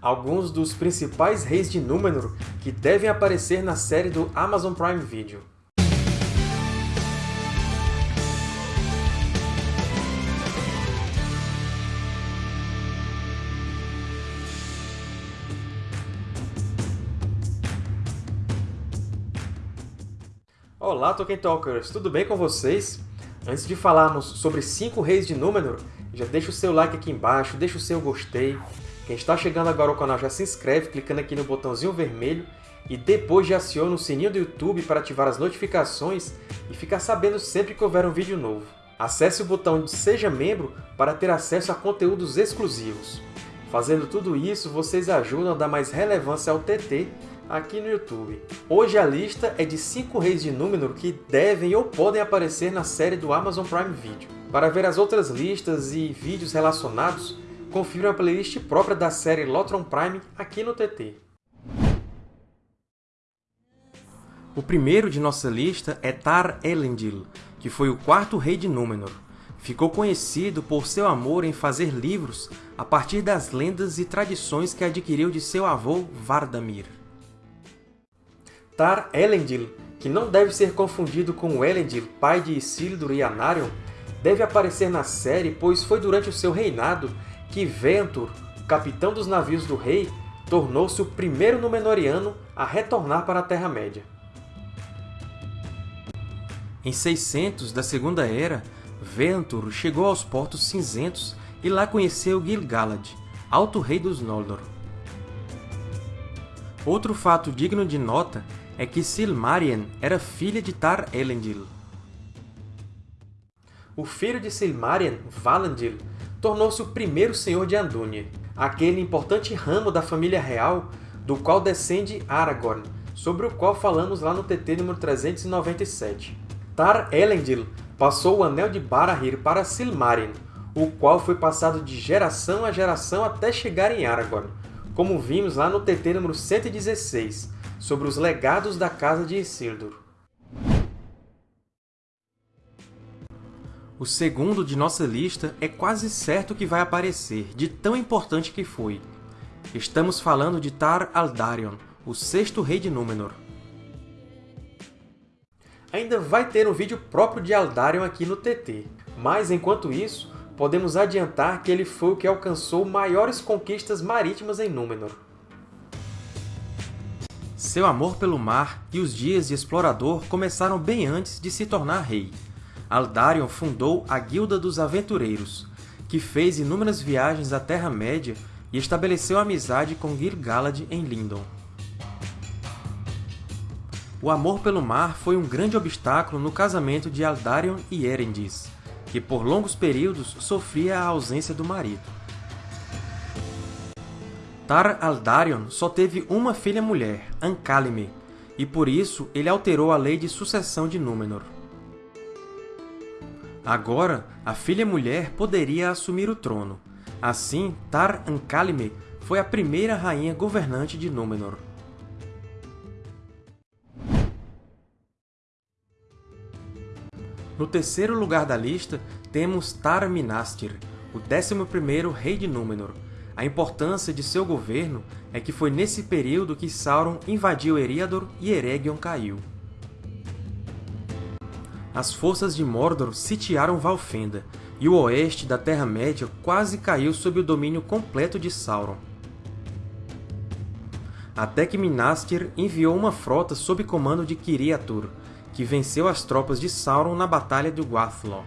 alguns dos principais reis de Númenor que devem aparecer na série do Amazon Prime Video. Olá, Tolkien Talkers! Tudo bem com vocês? Antes de falarmos sobre cinco reis de Númenor, já deixa o seu like aqui embaixo, deixa o seu gostei. Quem está chegando agora ao canal já se inscreve clicando aqui no botãozinho vermelho e depois já aciona o sininho do YouTube para ativar as notificações e ficar sabendo sempre que houver um vídeo novo. Acesse o botão de Seja Membro para ter acesso a conteúdos exclusivos. Fazendo tudo isso, vocês ajudam a dar mais relevância ao TT aqui no YouTube. Hoje a lista é de 5 reis de Númenor que devem ou podem aparecer na série do Amazon Prime Video. Para ver as outras listas e vídeos relacionados, confira a playlist própria da série Lotron Prime aqui no TT. O primeiro de nossa lista é Tar Elendil, que foi o quarto rei de Númenor. Ficou conhecido por seu amor em fazer livros a partir das lendas e tradições que adquiriu de seu avô Vardamir. Tar Elendil, que não deve ser confundido com Elendil, pai de Isildur e Anarion, deve aparecer na série, pois foi durante o seu reinado que Ventur, capitão dos navios do rei, tornou-se o primeiro Númenoriano a retornar para a Terra-média. Em 600 da Segunda Era, Ventur chegou aos Portos Cinzentos e lá conheceu Gil-galad, Alto Rei dos Noldor. Outro fato digno de nota é que Silmarien era filha de Tar-Elendil. O filho de Silmarien, Valandil, tornou-se o primeiro senhor de Andúnie, aquele importante ramo da família real do qual descende Aragorn, sobre o qual falamos lá no TT número 397. Tar-Elendil passou o Anel de Barahir para Silmarien, o qual foi passado de geração a geração até chegar em Aragorn, como vimos lá no TT número 116, sobre os legados da Casa de Isildur. O segundo de nossa lista é quase certo que vai aparecer, de tão importante que foi. Estamos falando de Tar Aldarion, o sexto rei de Númenor. Ainda vai ter um vídeo próprio de Aldarion aqui no TT, mas enquanto isso, podemos adiantar que ele foi o que alcançou maiores conquistas marítimas em Númenor. Seu amor pelo mar e os dias de explorador começaram bem antes de se tornar rei. Aldarion fundou a Guilda dos Aventureiros, que fez inúmeras viagens à Terra-média e estabeleceu amizade com Gil-galad em Lindon. O amor pelo mar foi um grande obstáculo no casamento de Aldarion e Erendis, que por longos períodos sofria a ausência do marido. Tar Aldarion só teve uma filha mulher, Ancálime, e por isso ele alterou a lei de sucessão de Númenor. Agora, a filha mulher poderia assumir o trono. Assim, Tar Ankálime foi a primeira rainha governante de Númenor. No terceiro lugar da lista, temos Tar Minastir, o 11º rei de Númenor. A importância de seu governo é que foi nesse período que Sauron invadiu Eriador e Eregion caiu as forças de Mordor sitiaram Valfenda, e o oeste da Terra-média quase caiu sob o domínio completo de Sauron. Até que Minastir enviou uma frota sob comando de Kiriatur, que venceu as tropas de Sauron na Batalha de Guathlo.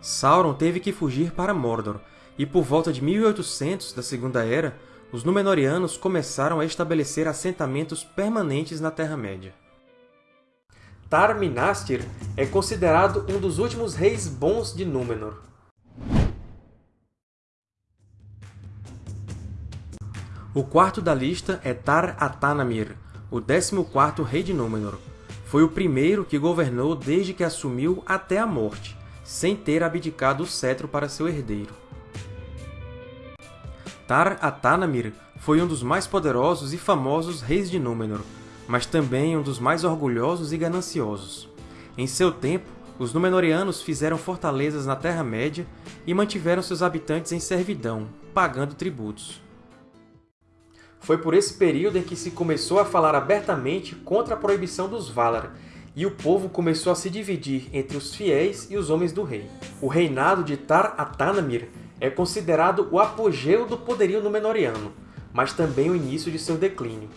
Sauron teve que fugir para Mordor, e por volta de 1800 da Segunda Era, os Númenóreanos começaram a estabelecer assentamentos permanentes na Terra-média. Tar Minastir é considerado um dos últimos reis bons de Númenor. O quarto da lista é Tar Atanamir, o 14º rei de Númenor. Foi o primeiro que governou desde que assumiu até a morte, sem ter abdicado o cetro para seu herdeiro. Tar Atanamir foi um dos mais poderosos e famosos reis de Númenor, mas também um dos mais orgulhosos e gananciosos. Em seu tempo, Os Númenóreanos fizeram fortalezas na Terra-média e mantiveram seus habitantes em servidão, pagando tributos. Foi por esse período em que se começou a falar abertamente contra a proibição dos Valar, e o povo começou a se dividir entre os fiéis e os homens do rei. O reinado de Tar-Atanamir é considerado o apogeu do poderio Númenóreano, mas também o início de seu declínio.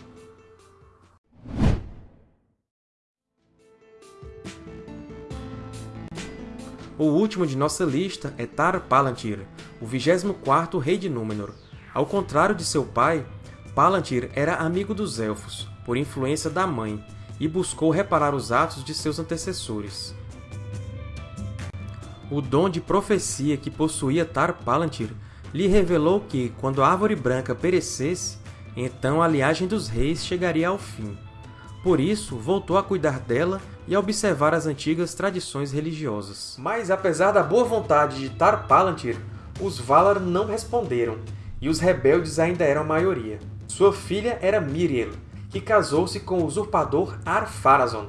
O último de nossa lista é Tar-Palantir, o 24º rei de Númenor. Ao contrário de seu pai, Palantir era amigo dos Elfos, por influência da mãe, e buscou reparar os atos de seus antecessores. O dom de profecia que possuía Tar-Palantir lhe revelou que, quando a Árvore Branca perecesse, então a linhagem dos reis chegaria ao fim. Por isso, voltou a cuidar dela e a observar as antigas tradições religiosas. Mas, apesar da boa vontade de Tar-Palantir, os Valar não responderam, e os rebeldes ainda eram a maioria. Sua filha era Miriel, que casou-se com o usurpador Ar-Pharazôn,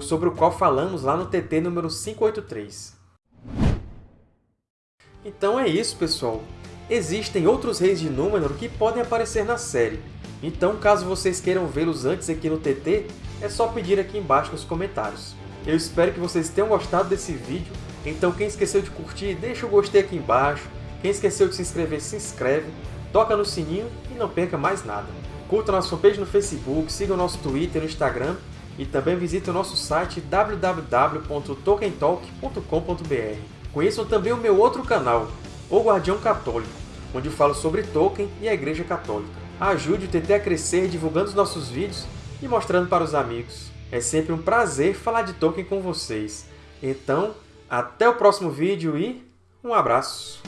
sobre o qual falamos lá no TT número 583. Então é isso, pessoal! Existem outros reis de Númenor que podem aparecer na série, então caso vocês queiram vê-los antes aqui no TT, é só pedir aqui embaixo nos comentários. Eu espero que vocês tenham gostado desse vídeo, então quem esqueceu de curtir, deixa o gostei aqui embaixo, quem esqueceu de se inscrever, se inscreve, toca no sininho e não perca mais nada. Curta nossa fanpage no Facebook, siga o nosso Twitter e no Instagram e também visite o nosso site www.tolkientalk.com.br. Conheçam também o meu outro canal, O Guardião Católico, onde falo sobre Tolkien e a Igreja Católica. Ajude o TT a crescer divulgando os nossos vídeos e mostrando para os amigos. É sempre um prazer falar de Tolkien com vocês. Então, até o próximo vídeo e um abraço!